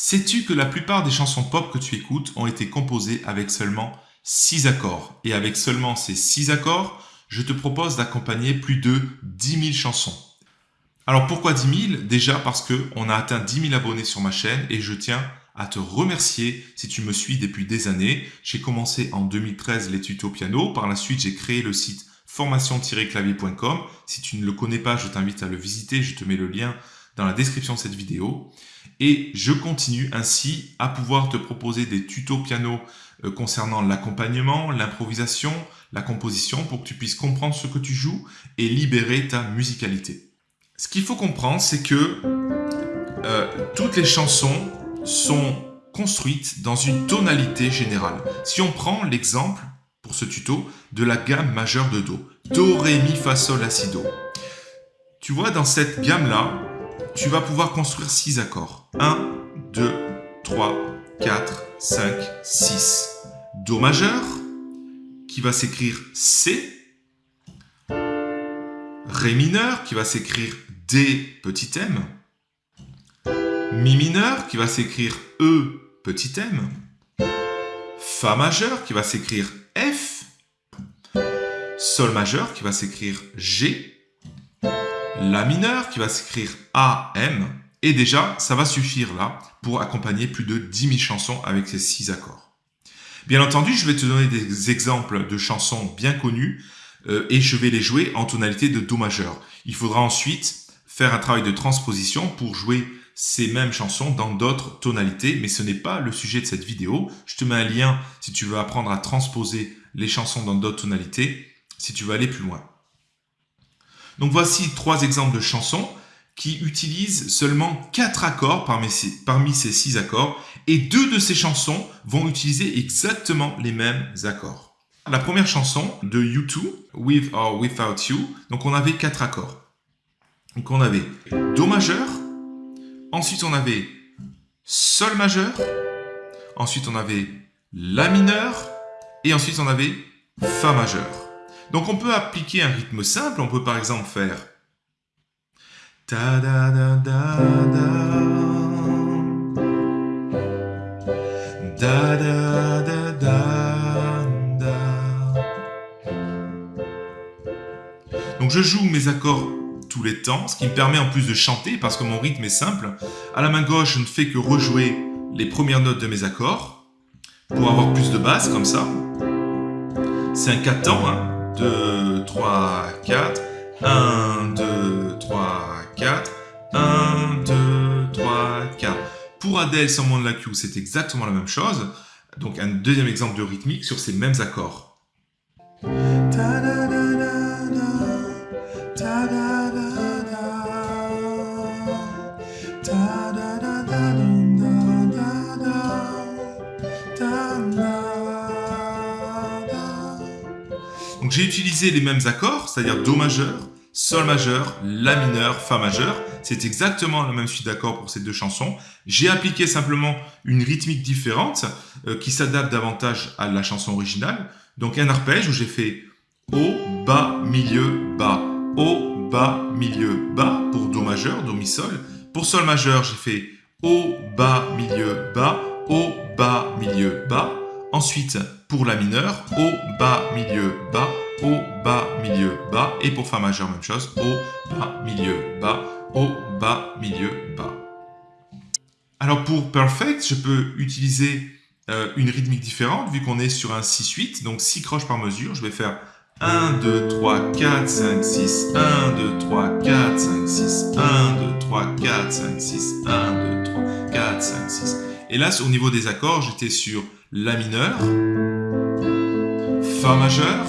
Sais-tu que la plupart des chansons pop que tu écoutes ont été composées avec seulement 6 accords? Et avec seulement ces 6 accords, je te propose d'accompagner plus de 10 000 chansons. Alors pourquoi 10 000 Déjà parce qu'on a atteint 10 000 abonnés sur ma chaîne et je tiens à te remercier si tu me suis depuis des années. J'ai commencé en 2013 les tutos piano. Par la suite, j'ai créé le site formation-clavier.com. Si tu ne le connais pas, je t'invite à le visiter. Je te mets le lien dans la description de cette vidéo. Et je continue ainsi à pouvoir te proposer des tutos piano euh, concernant l'accompagnement, l'improvisation, la composition pour que tu puisses comprendre ce que tu joues et libérer ta musicalité. Ce qu'il faut comprendre, c'est que euh, toutes les chansons sont construites dans une tonalité générale. Si on prend l'exemple, pour ce tuto, de la gamme majeure de Do. Do, Ré, Mi, Fa, Sol, La, Si, Do. Tu vois, dans cette gamme-là, tu vas pouvoir construire 6 accords. 1, 2, 3, 4, 5, 6. Do majeur, qui va s'écrire C. Ré mineur, qui va s'écrire D petit m. Mi mineur qui va s'écrire E petit m. Fa majeur qui va s'écrire F. Sol majeur qui va s'écrire G. La mineur qui va s'écrire AM. Et déjà, ça va suffire là pour accompagner plus de 10 000 chansons avec ces 6 accords. Bien entendu, je vais te donner des exemples de chansons bien connues euh, et je vais les jouer en tonalité de Do majeur. Il faudra ensuite faire un travail de transposition pour jouer ces mêmes chansons dans d'autres tonalités, mais ce n'est pas le sujet de cette vidéo. Je te mets un lien si tu veux apprendre à transposer les chansons dans d'autres tonalités, si tu veux aller plus loin. Donc voici trois exemples de chansons qui utilisent seulement quatre accords parmi ces, six accords, et deux de ces chansons vont utiliser exactement les mêmes accords. La première chanson de U2, With or Without You, donc on avait quatre accords. Donc on avait Do majeur, Ensuite, on avait Sol majeur. Ensuite, on avait La mineur. Et ensuite, on avait Fa majeur. Donc, on peut appliquer un rythme simple. On peut par exemple faire Donc je joue mes accords tous les temps, ce qui me permet en plus de chanter parce que mon rythme est simple. À la main gauche, je ne fais que rejouer les premières notes de mes accords pour avoir plus de basse comme ça. C'est un 4 temps, 2, 3, 4, 1, 2, 3, 4, 1, 2, 3, 4. Pour Adele sans de la Q, c'est exactement la même chose. Donc un deuxième exemple de rythmique sur ces mêmes accords. Donc j'ai utilisé les mêmes accords, c'est-à-dire Do majeur, Sol majeur, La mineur, Fa majeur. C'est exactement la même suite d'accords pour ces deux chansons. J'ai appliqué simplement une rythmique différente euh, qui s'adapte davantage à la chanson originale. Donc un arpège où j'ai fait Haut, Bas, Milieu, Bas, Haut, Bas, Milieu, Bas pour Do majeur, Do, Mi, Sol. Pour Sol majeur, j'ai fait Haut, Bas, Milieu, Bas, Haut, Bas, Milieu, Bas. Ensuite, pour la mineure, Haut, Bas, Milieu, Bas, Haut, Bas, Milieu, Bas. Et pour Fa majeur, même chose, Haut, Bas, Milieu, Bas, Haut, Bas, Milieu, Bas. Alors pour Perfect, je peux utiliser euh, une rythmique différente vu qu'on est sur un 6-8, donc 6 croches par mesure. Je vais faire 1, 2, 3, 4, 5, 6, 1, 2, 3, 4, 5, 6, 1, 2, 3, 4, 5, 6, 1, 2, 3, 4, 5, 6. Et là, au niveau des accords, j'étais sur La mineur, Fa majeur,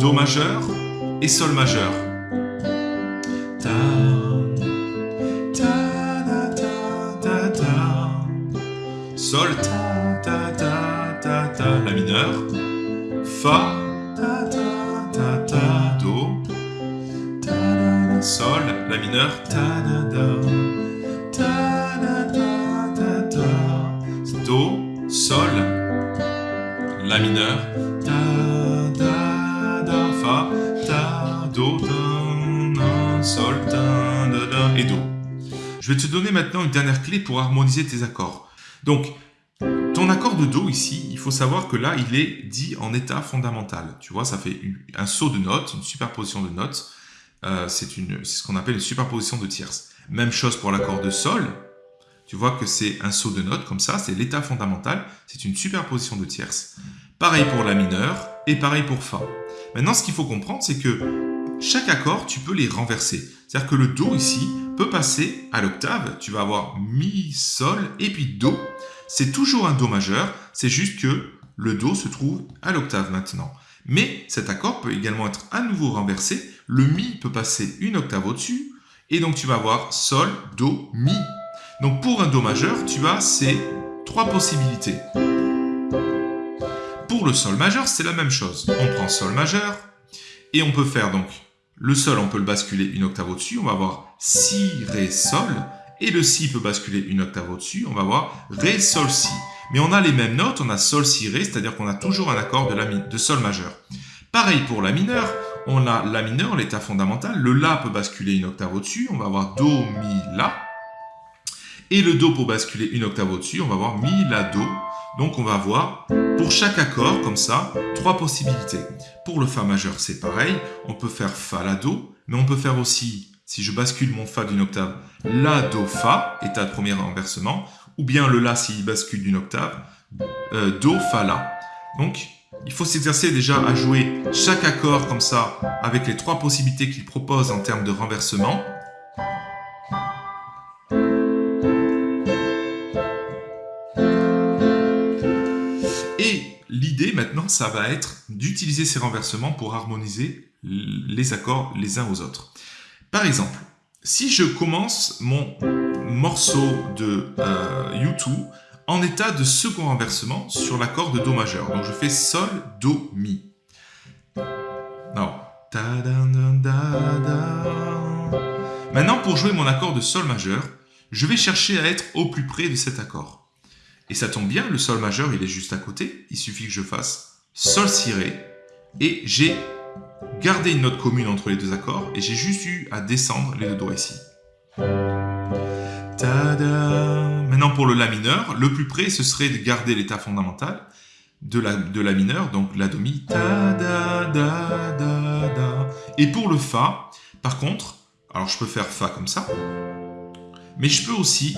Do majeur et Sol majeur. Ta, ta, ta, ta, ta, Sol, ta, ta, ta, ta, ta, La mineur, Fa, ta, ta, ta, ta, Do, ta, Sol, La mineur, ta, da, ta, la mineur, ta, da, da, fa, ta, do, na, sol, ta, da, da, et do. je vais te donner maintenant une dernière clé pour harmoniser tes accords. Donc, ton accord de Do ici, il faut savoir que là, il est dit en état fondamental. Tu vois, ça fait un saut de notes, une superposition de notes. Euh, c'est ce qu'on appelle une superposition de tierces. Même chose pour l'accord de Sol. Tu vois que c'est un saut de notes comme ça, c'est l'état fondamental, c'est une superposition de tierces. Pareil pour la mineure et pareil pour Fa. Maintenant, ce qu'il faut comprendre, c'est que chaque accord, tu peux les renverser. C'est-à-dire que le Do ici peut passer à l'octave. Tu vas avoir Mi, Sol et puis Do. C'est toujours un Do majeur, c'est juste que le Do se trouve à l'octave maintenant. Mais cet accord peut également être à nouveau renversé. Le Mi peut passer une octave au-dessus. Et donc tu vas avoir Sol, Do, Mi. Donc pour un Do majeur, tu as ces trois possibilités. Le Sol majeur, c'est la même chose. On prend Sol majeur et on peut faire donc le Sol, on peut le basculer une octave au-dessus. On va avoir Si, Ré, Sol. Et le Si peut basculer une octave au-dessus. On va avoir Ré, Sol, Si. Mais on a les mêmes notes, on a Sol, Si, Ré, c'est-à-dire qu'on a toujours un accord de, Sol majeur. Pareil pour la mineure, on a La mineur, l'état fondamental. Le La peut basculer une octave au-dessus. On va avoir Do, Mi, La. Et le Do pour basculer une octave au-dessus, on va avoir Mi, La, Do. Donc on va avoir, pour chaque accord, comme ça, trois possibilités. Pour le Fa majeur, c'est pareil. On peut faire Fa, La, Do. Mais on peut faire aussi, si je bascule mon Fa d'une octave, La, Do, Fa, état de premier renversement. Ou bien le La s'il bascule d'une octave, euh, Do, Fa, La. Donc, il faut s'exercer déjà à jouer chaque accord comme ça, avec les trois possibilités qu'il propose en termes de renversement. Ça va être d'utiliser ces renversements pour harmoniser les accords les uns aux autres. Par exemple, si je commence mon morceau de euh, U2 en état de second renversement sur l'accord de Do majeur. Donc je fais Sol, Do, Mi. Maintenant, pour jouer mon accord de Sol majeur, je vais chercher à être au plus près de cet accord. Et ça tombe bien, le sol majeur, il est juste à côté. Il suffit que je fasse sol si ré. Et j'ai gardé une note commune entre les deux accords. Et j'ai juste eu à descendre les deux doigts ici. Maintenant pour le La mineur, le plus près, ce serait de garder l'état fondamental de la, de la mineur, donc La Do Mi. Et pour le Fa, par contre, alors je peux faire Fa comme ça, mais je peux aussi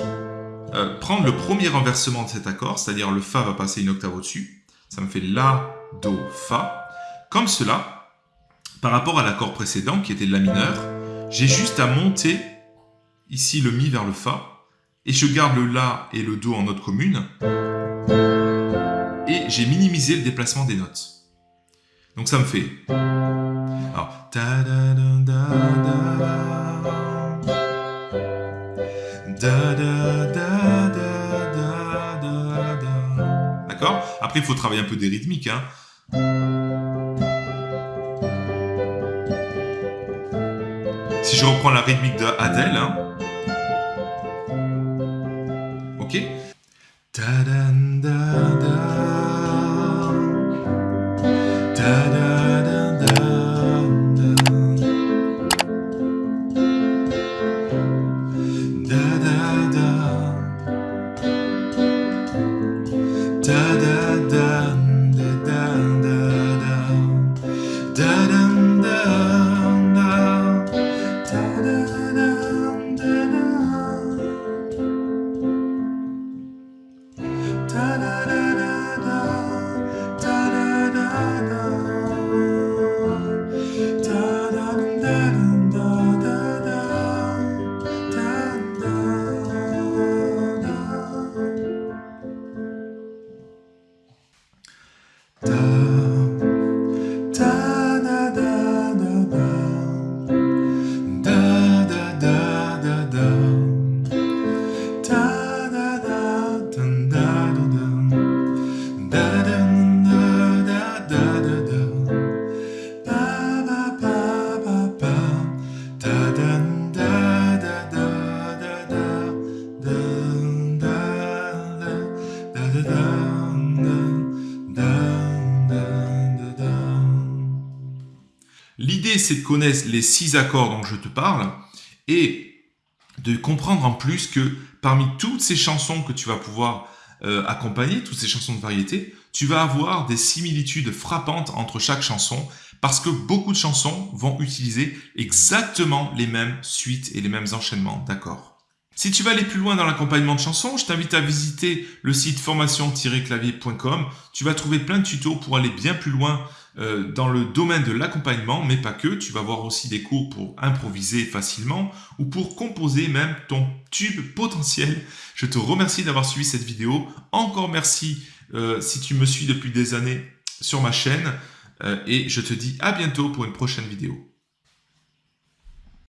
euh, prendre le premier renversement de cet accord, c'est-à-dire le Fa va passer une octave au-dessus. Ça me fait La, Do, Fa. Comme cela, par rapport à l'accord précédent qui était La mineur, j'ai juste à monter ici le Mi vers le Fa, et je garde le La et le Do en note commune, et j'ai minimisé le déplacement des notes. Donc ça me fait... Après, il faut travailler un peu des rythmiques. Hein. Si je reprends la rythmique de Adèle, hein. na na c'est de connaître les six accords dont je te parle et de comprendre en plus que parmi toutes ces chansons que tu vas pouvoir euh, accompagner, toutes ces chansons de variété, tu vas avoir des similitudes frappantes entre chaque chanson parce que beaucoup de chansons vont utiliser exactement les mêmes suites et les mêmes enchaînements d'accords. Si tu veux aller plus loin dans l'accompagnement de chansons, je t'invite à visiter le site formation-clavier.com. Tu vas trouver plein de tutos pour aller bien plus loin dans le domaine de l'accompagnement, mais pas que. Tu vas voir aussi des cours pour improviser facilement ou pour composer même ton tube potentiel. Je te remercie d'avoir suivi cette vidéo. Encore merci euh, si tu me suis depuis des années sur ma chaîne. Euh, et je te dis à bientôt pour une prochaine vidéo.